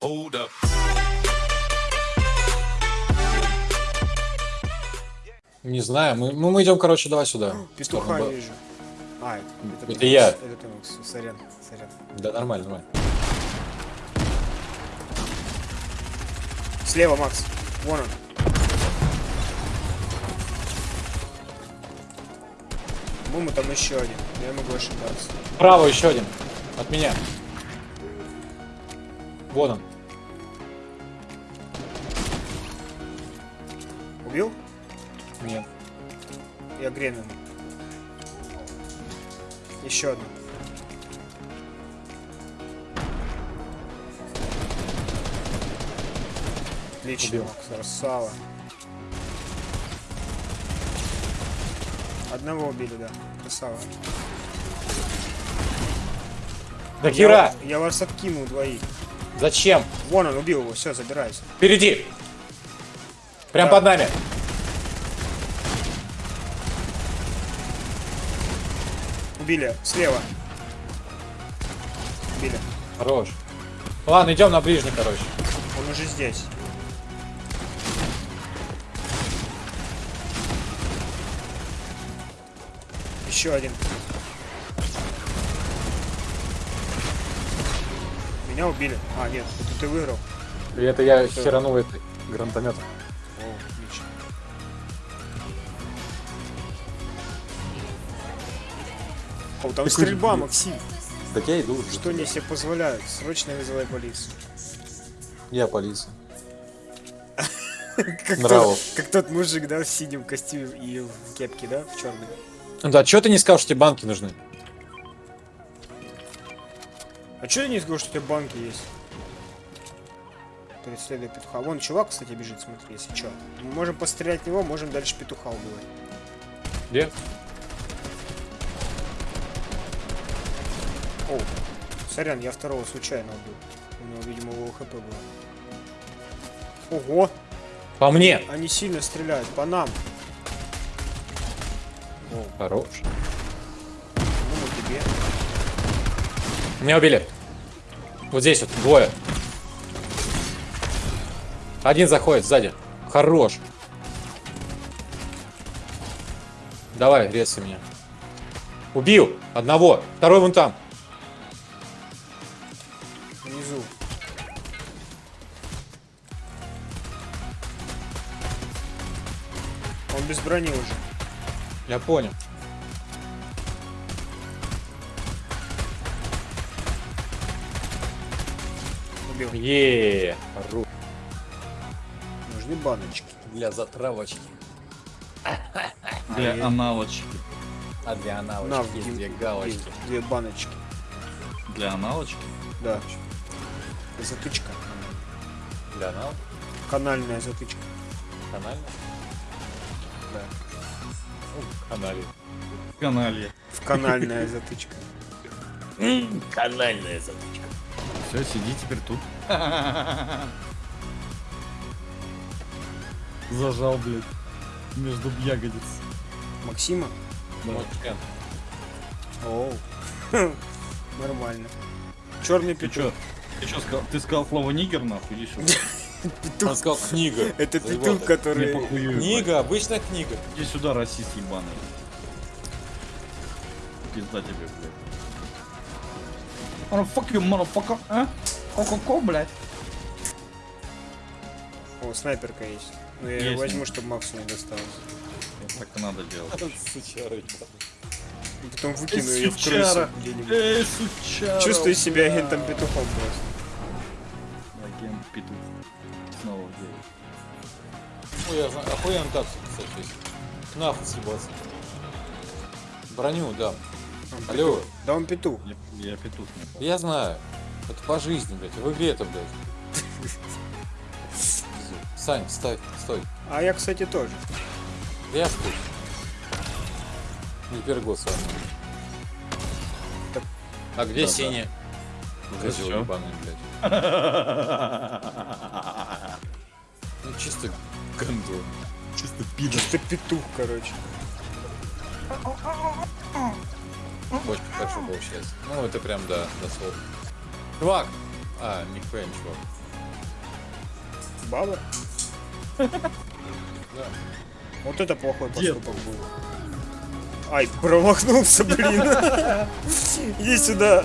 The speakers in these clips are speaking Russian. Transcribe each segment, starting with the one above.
Hold up. Не знаю, мы, ну, мы идем, короче, давай сюда. Петуха сторону вижу. А, это, Это ты, я. Это Макс. Сорян, сорян. Да, нормально, нормально. Слева, Макс. Вон он. По-моему, там еще один. Я могу ошибаться. Право еще один. От меня. Вот он. Убил? Нет. Я грену. Еще одну. Отлично, Убил. Красава. Одного убили, да. Красава. Да хера! Я, я вас откинул двоих. Зачем? Вон он, убил его, все, забирайся. Впереди! Прям Да. под нами. Убили, слева. Убили. Хорош. Ладно, идем на ближний, короче. Он уже здесь. Еще один. Меня убили. А, нет, это ты выиграл. И это я херанул этой гранатометом. О, отлично. О, там стрельба, Максим. Так я иду. Что они себе позволяют? Срочно вызывай полицию. Я полиция. Как тот, как тот мужик, да, в синем костюме и в кепке, да, в черной. Да, что ты не сказал, что тебе банки нужны? А что я не сказал, что у тебя банки есть? Преследуя петуха. Вон чувак, кстати, бежит, смотри, если что. Мы можем пострелять в него, можем дальше петуха убивать. Где? О, сорян, я второго случайно убил. У него, видимо, его хп было. Ого, По мне. они сильно стреляют, по нам. Хорош. Ну, тебе. Меня убили. Вот здесь вот, двое. Один заходит сзади. Хорош. Давай, резай меня. Убил одного. Второй вон там. Внизу. Он без брони уже. Я понял. Убил. Еее. Хорош. Нужны баночки. Для затравочки. Для аналочки. А для На, аналочки есть две галочки. есть Две баночки. Для аналочки. Да. Затычка. Для анал? Канальная затычка. Канальная? Да. Канале. Каналье. В канальная затычка. Канальная затычка. Все, сиди теперь тут. Зажал, блядь. Между ягодиц. Максима? Мой член. Оу. Нормально. Черный петух. Ты чё сказал? Ты сказал слово нигер, нахуй, иди сюда. Петух. Он сказал книга. Это петух, который... Книга, обычная книга. Иди сюда, расист ебаный. Пизда тебе, блядь. Oh, fuck you, motherfucker, а? Ко-ко-ко, блядь. О, снайперка есть. Ну я ее возьму, чтобы Максу не досталось. Так и надо делать. Сучара, потом выкину ее в крысу. Эй, сучара. Чувствую себя агентом петухом просто. Агент петух. Снова деле. Ой, я знаю, охуенно так, кстати, есть. Нахуй съебаться. Броню, да. Он Алло. петух. Да он петух. Я, я петух. не Я знаю. Это по жизни, блядь. В игре это, блядь. Сань, стой, стой. А я, кстати, тоже. Да я стой. Не первый год с вами. Так. А где Да-да. синяя? Козел чё? ебаный, блядь. Ну чисто гандон. Чисто пидор. Чисто петух, короче. Очень хорошо получается. Ну это прям, да, дословно. Чувак, А, нихуя ничего. Баба? Да. Вот это плохой Дед. поступок был. Ай, промахнулся, блин. Иди сюда.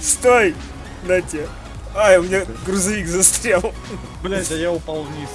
Стой! На тебе. Ай, у меня грузовик застрял. Блять, а я упал вниз.